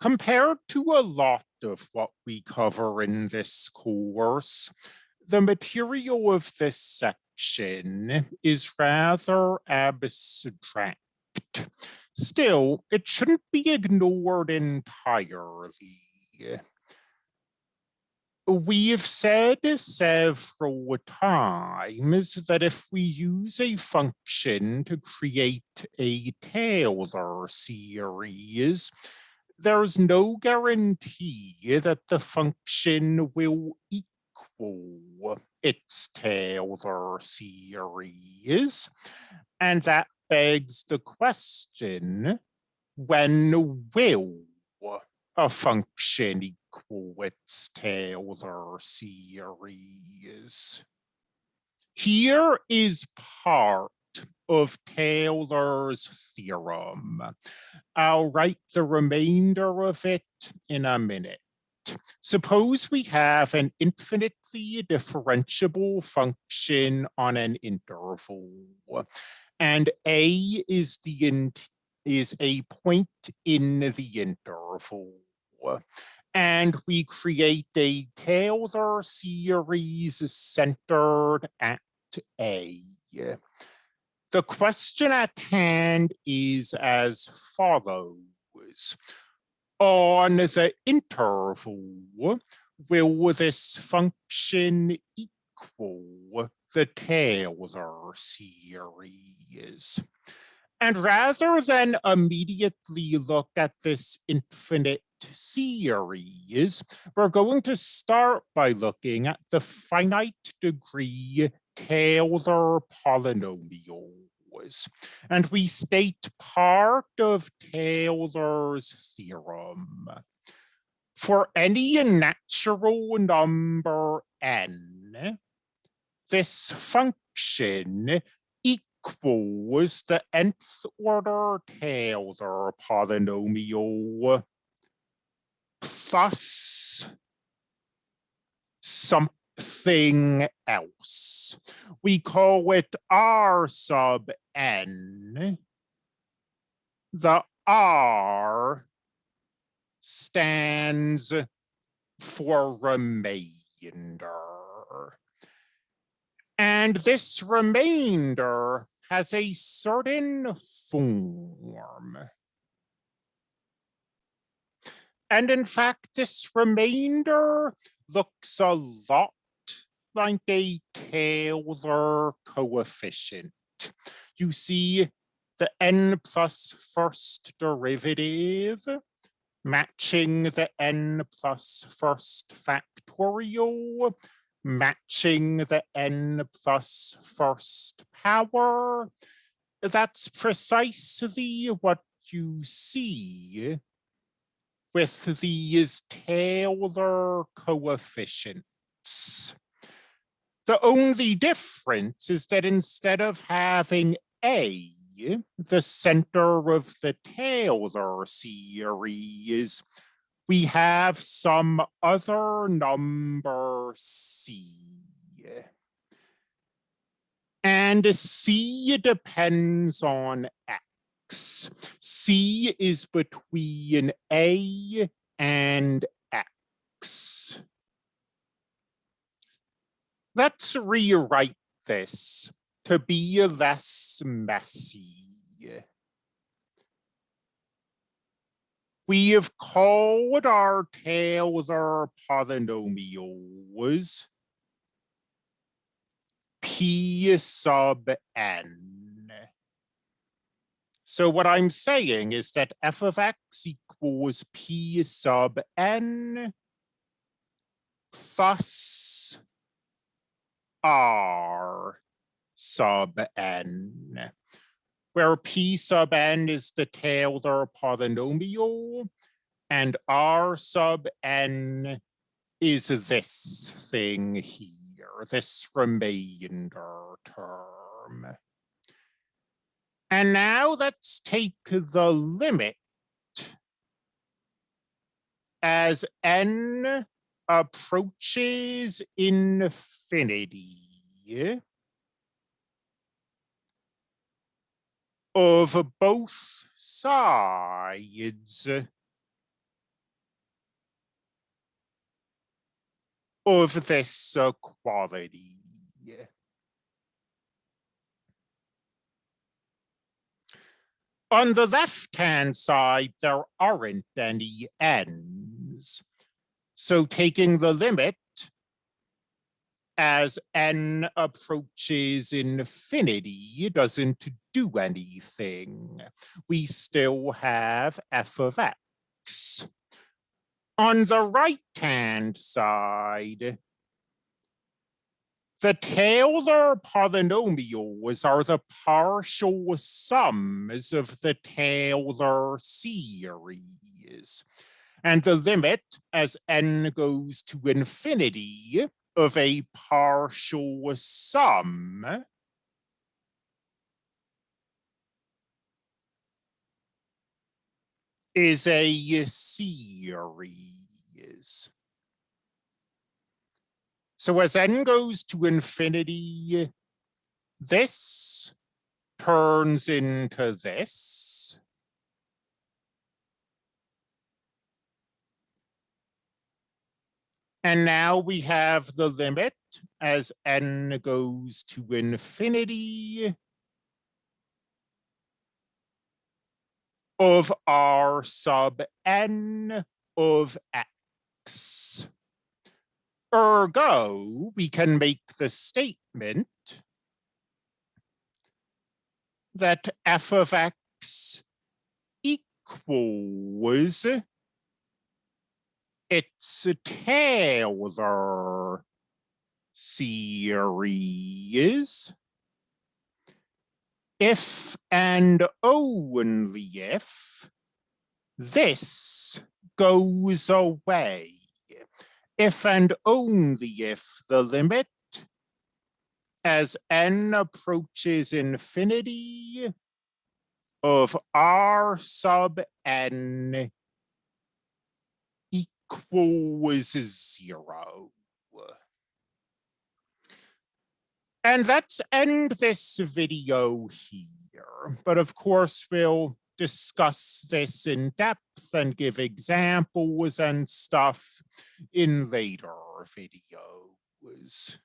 Compared to a lot of what we cover in this course, the material of this section is rather abstract. Still, it shouldn't be ignored entirely. We've said several times that if we use a function to create a Taylor series, there's no guarantee that the function will equal its Taylor series. And that begs the question, when will a function equal its Taylor series? Here is part of Taylor's theorem. I'll write the remainder of it in a minute. Suppose we have an infinitely differentiable function on an interval, and A is the is a point in the interval. And we create a Taylor series centered at A. The question at hand is as follows. On the interval, will this function equal the Taylor series? And rather than immediately look at this infinite series, we're going to start by looking at the finite degree Taylor And we state part of Taylor's theorem. For any natural number n, this function equals the nth order Taylor polynomial plus some thing else. We call it R sub n. The R stands for remainder. And this remainder has a certain form. And in fact, this remainder looks a lot like a Taylor coefficient. You see the n plus first derivative matching the n plus first factorial, matching the n plus first power. That's precisely what you see with these Taylor coefficients. The only difference is that instead of having A, the center of the Taylor series, we have some other number C. And C depends on X. C is between A and X let's rewrite this to be less messy. We have called our Taylor polynomials P sub n. So what I'm saying is that f of x equals P sub n plus R sub n, where P sub n is the Taylor polynomial and R sub n is this thing here, this remainder term. And now let's take the limit as n approaches infinity of both sides of this quality. On the left-hand side, there aren't any ends. So taking the limit as n approaches infinity doesn't do anything. We still have f of x. On the right-hand side, the Taylor polynomials are the partial sums of the Taylor series. And the limit as n goes to infinity of a partial sum is a series. So as n goes to infinity, this turns into this. And now we have the limit as n goes to infinity of r sub n of x. Ergo, we can make the statement that f of x equals its a Taylor series. If and only if this goes away. If and only if the limit as n approaches infinity of r sub n equals zero. And let's end this video here. But of course, we'll discuss this in depth and give examples and stuff in later videos.